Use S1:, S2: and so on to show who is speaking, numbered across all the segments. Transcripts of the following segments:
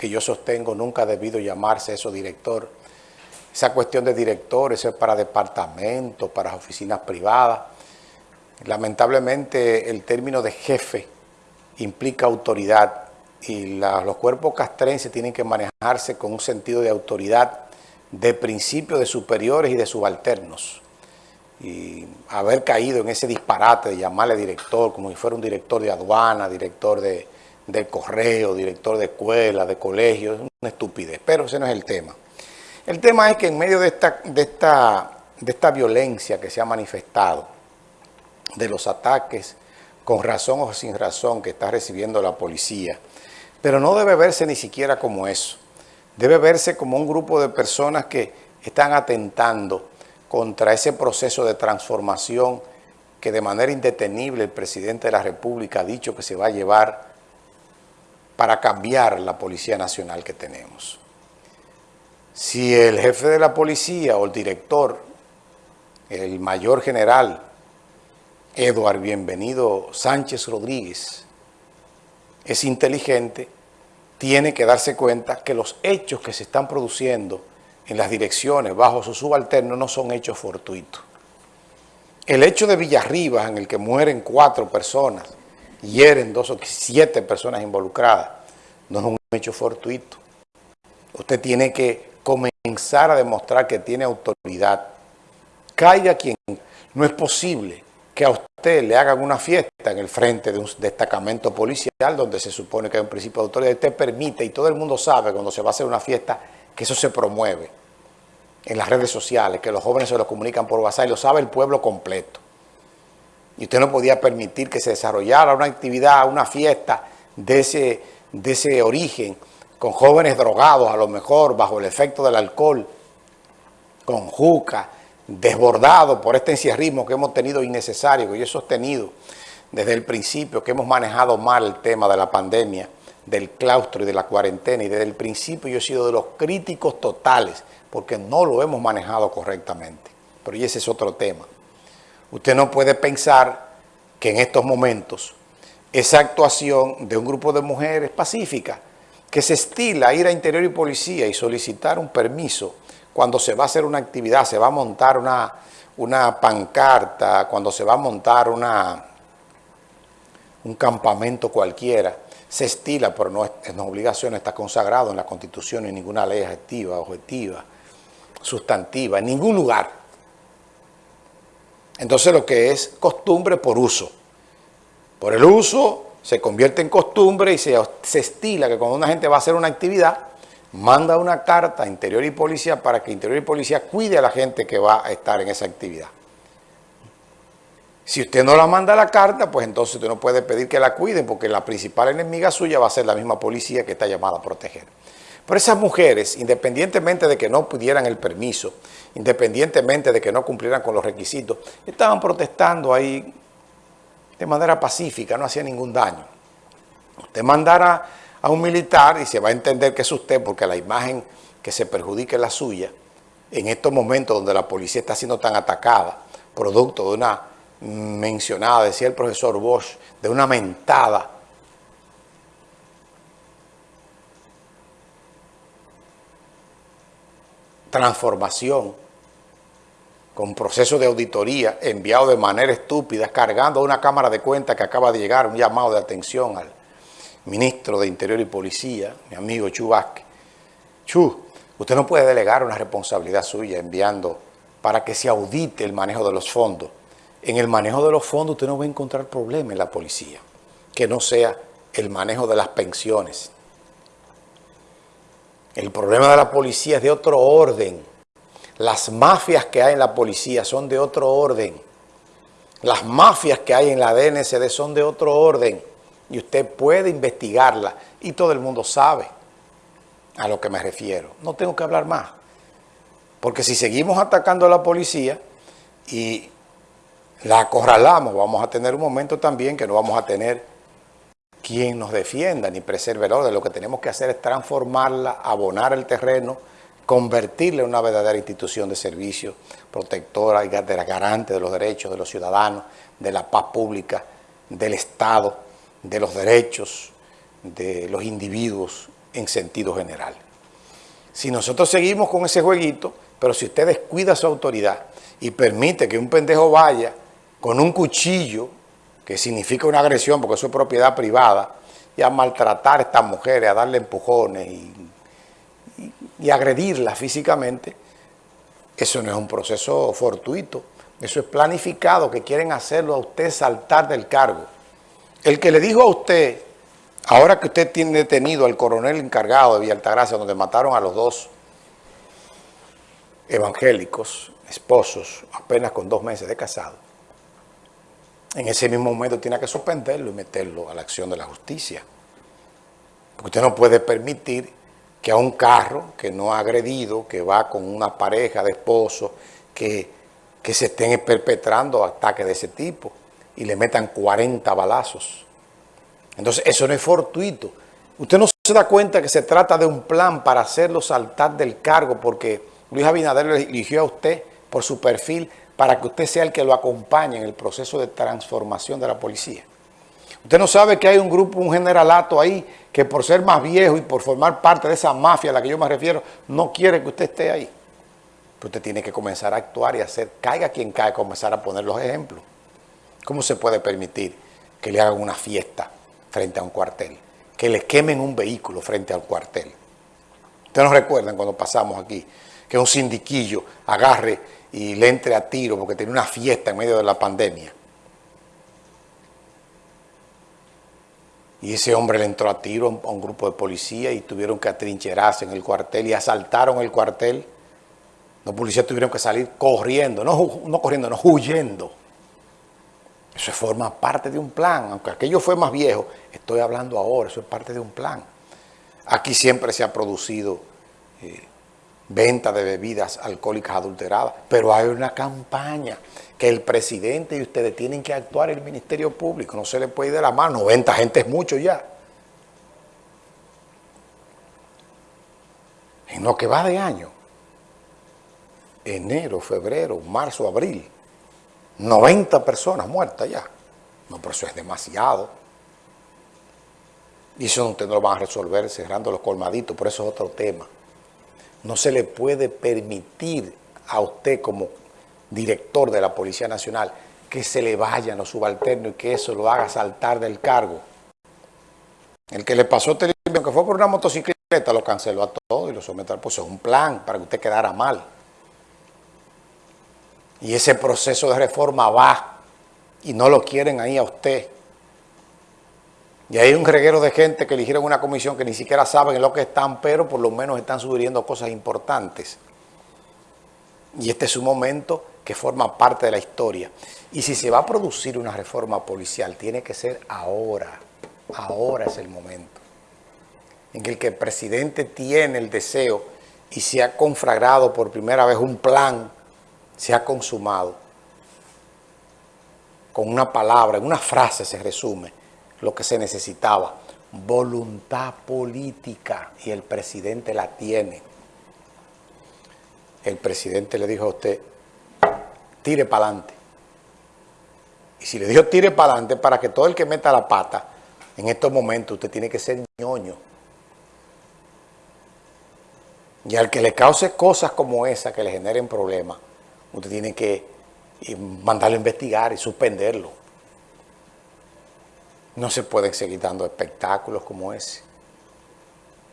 S1: que yo sostengo nunca ha debido llamarse eso director. Esa cuestión de director, eso es para departamentos, para oficinas privadas. Lamentablemente el término de jefe implica autoridad y los cuerpos castrenses tienen que manejarse con un sentido de autoridad, de principio de superiores y de subalternos. Y haber caído en ese disparate de llamarle director como si fuera un director de aduana, director de, correo, director de escuela, de colegio, es una estupidez, pero ese no es el tema. El tema es que en medio de esta, de esta, de esta violencia que se ha manifestado, de los ataques con razón o sin razón que está recibiendo la policía, pero no debe verse ni siquiera como eso. Debe verse como un grupo de personas que están atentando contra ese proceso de transformación que de manera indetenible el presidente de la República ha dicho que se va a llevar para cambiar la Policía Nacional que tenemos. Si el jefe de la policía o el director, el mayor general, Eduard Bienvenido Sánchez Rodríguez, es inteligente, tiene que darse cuenta que los hechos que se están produciendo en las direcciones bajo su subalterno no son hechos fortuitos. El hecho de Villarribas, en el que mueren cuatro personas, hieren dos o siete personas involucradas, no es un hecho fortuito. Usted tiene que comenzar a demostrar que tiene autoridad. Caiga quien no es posible que a usted le hagan una fiesta en el frente de un destacamento policial donde se supone que hay un principio de autoridad, usted permite y todo el mundo sabe cuando se va a hacer una fiesta que eso se promueve en las redes sociales, que los jóvenes se lo comunican por WhatsApp y lo sabe el pueblo completo. Y usted no podía permitir que se desarrollara una actividad, una fiesta de ese, de ese origen, con jóvenes drogados a lo mejor, bajo el efecto del alcohol, con juca, desbordado por este encierrismo que hemos tenido innecesario, que yo he sostenido desde el principio, que hemos manejado mal el tema de la pandemia, del claustro y de la cuarentena, y desde el principio yo he sido de los críticos totales, porque no lo hemos manejado correctamente. Pero ese es otro tema. Usted no puede pensar que en estos momentos esa actuación de un grupo de mujeres pacíficas que se estila a ir a Interior y Policía y solicitar un permiso cuando se va a hacer una actividad, se va a montar una, una pancarta, cuando se va a montar una, un campamento cualquiera, se estila, pero no es, una obligación, está consagrado en la Constitución y ninguna ley adjetiva, objetiva, sustantiva, en ningún lugar. Entonces lo que es costumbre por uso. Por el uso se convierte en costumbre y se, estila que cuando una gente va a hacer una actividad, manda una carta a Interior y Policía para que Interior y Policía cuide a la gente que va a estar en esa actividad. Si usted no la manda la carta, pues entonces usted no puede pedir que la cuiden porque la principal enemiga suya va a ser la misma policía que está llamada a proteger. Pero esas mujeres, independientemente de que no pudieran el permiso, independientemente de que no cumplieran con los requisitos, estaban protestando ahí de manera pacífica, no hacía ningún daño. Usted mandara a un militar y se va a entender que es usted porque la imagen que se perjudique es la suya, en estos momentos donde la policía está siendo tan atacada, producto de una mencionada, decía el profesor Bosch, de una mentada transformación con proceso de auditoría enviado de manera estúpida, cargando a una cámara de cuentas que acaba de llegar, un llamado de atención al ministro de Interior y Policía, mi amigo Chu Vázquez. Chu, usted no puede delegar una responsabilidad suya enviando para que se audite el manejo de los fondos. En el manejo de los fondos usted no va a encontrar problema en la policía, que no sea el manejo de las pensiones. El problema de la policía es de otro orden. Las mafias que hay en la policía son de otro orden. Las mafias que hay en la DNCD son de otro orden y usted puede investigarla y todo el mundo sabe a lo que me refiero. No tengo que hablar más. Porque si seguimos atacando a la policía y la acorralamos, vamos a tener un momento también que no vamos a tener quien nos defienda ni preserve el orden. Lo que tenemos que hacer es transformarla, abonar el terreno, convertirla en una verdadera institución de servicio protectora y garante de los derechos de los ciudadanos, de la paz pública, del Estado, de los derechos de los individuos en sentido general. Si nosotros seguimos con ese jueguito, pero si usted descuida su autoridad y permite que un pendejo vaya con un cuchillo, que significa una agresión porque eso es propiedad privada, y a maltratar a estas mujeres, a darle empujones y, y, agredirlas físicamente, eso no es un proceso fortuito, eso es planificado, que quieren hacerlo a usted saltar del cargo. El que le dijo a usted, ahora que usted tiene detenido al coronel encargado de Villa Altagracia, donde mataron a los dos evangélicos, esposos, apenas con dos meses de casado, en ese mismo momento tiene que suspenderlo y meterlo a la acción de la justicia. Porque usted no puede permitir que a un carro que no ha agredido, que va con una pareja de esposos, que, que se estén perpetrando ataques de ese tipo y le metan 40 balazos. Entonces, eso no es fortuito. Usted no se da cuenta que se trata de un plan para hacerlo saltar del cargo porque Luis Abinader le eligió a usted por su perfil para que usted sea el que lo acompañe en el proceso de transformación de la policía. Usted no sabe que hay un grupo, un generalato ahí, que por ser más viejo y por formar parte de esa mafia a la que yo me refiero, no quiere que usted esté ahí. Pero usted tiene que comenzar a actuar y hacer, caiga quien caiga, comenzar a poner los ejemplos. ¿Cómo se puede permitir que le hagan una fiesta frente a un cuartel? Que le quemen un vehículo frente al cuartel. Ustedes nos recuerdan cuando pasamos aquí, que un sindiquillo agarre y le entre a tiro porque tiene una fiesta en medio de la pandemia. Y ese hombre le entró a tiro a un grupo de policía y tuvieron que atrincherarse en el cuartel y asaltaron el cuartel. Los policías tuvieron que salir corriendo, no, no corriendo, no huyendo. Eso forma parte de un plan, aunque aquello fue más viejo, estoy hablando ahora, eso es parte de un plan. Aquí siempre se ha producido eh, venta de bebidas alcohólicas adulteradas, pero hay una campaña que el presidente y ustedes tienen que actuar el Ministerio Público, no se le puede ir de la mano, 90 gente es mucho ya. En lo que va de año, enero, febrero, marzo, abril, 90 personas muertas ya. No, pero eso es demasiado. Y eso no lo van a resolver cerrando los colmaditos, por eso es otro tema. No se le puede permitir a usted como director de la Policía Nacional que se le vayan los subalternos y que eso lo haga saltar del cargo. El que le pasó televisión, que fue por una motocicleta, lo canceló a todo y lo sometió pues es un plan para que usted quedara mal. Y ese proceso de reforma va y no lo quieren ahí a usted. Y hay un reguero de gente que eligieron una comisión que ni siquiera saben en lo que están, pero por lo menos están sugiriendo cosas importantes. Y este es un momento que forma parte de la historia. Y si se va a producir una reforma policial, tiene que ser ahora. Ahora es el momento. En el que el presidente tiene el deseo y se ha conflagrado por primera vez un plan, se ha consumado. Con una palabra, en una frase se resume lo que se necesitaba, voluntad política, y el presidente la tiene. El presidente le dijo a usted, tire para adelante. Y si le dijo tire para adelante, para que todo el que meta la pata, en estos momentos usted tiene que ser ñoño. Y al que le cause cosas como esa, que le generen problemas, usted tiene que mandarlo a investigar y suspenderlo. No se pueden seguir dando espectáculos como ese.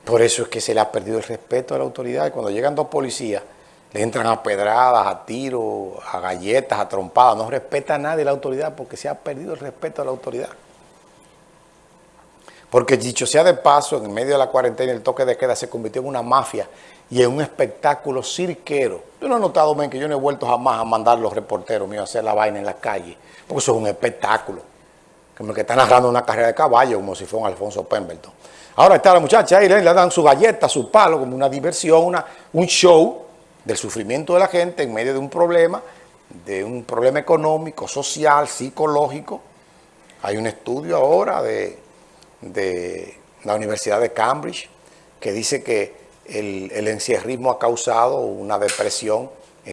S1: Por eso es que se le ha perdido el respeto a la autoridad. Cuando llegan dos policías, le entran a pedradas, a tiros, a galletas, a trompadas. No respeta a nadie la autoridad porque se ha perdido el respeto a la autoridad. Porque dicho sea de paso, en medio de la cuarentena el toque de queda se convirtió en una mafia y en un espectáculo cirquero. Yo no he notado, men, que yo no he vuelto jamás a mandar los reporteros míos a hacer la vaina en la calle, porque eso es un espectáculo como el que está narrando una carrera de caballo, como si fuera un Alfonso Pemberton. Ahora está la muchacha ahí, le, dan su galleta, su palo, como una diversión, una, un show del sufrimiento de la gente en medio de un problema, de un problema económico, social, psicológico. Hay un estudio ahora de, la Universidad de Cambridge que dice que el, el encierrismo ha causado una depresión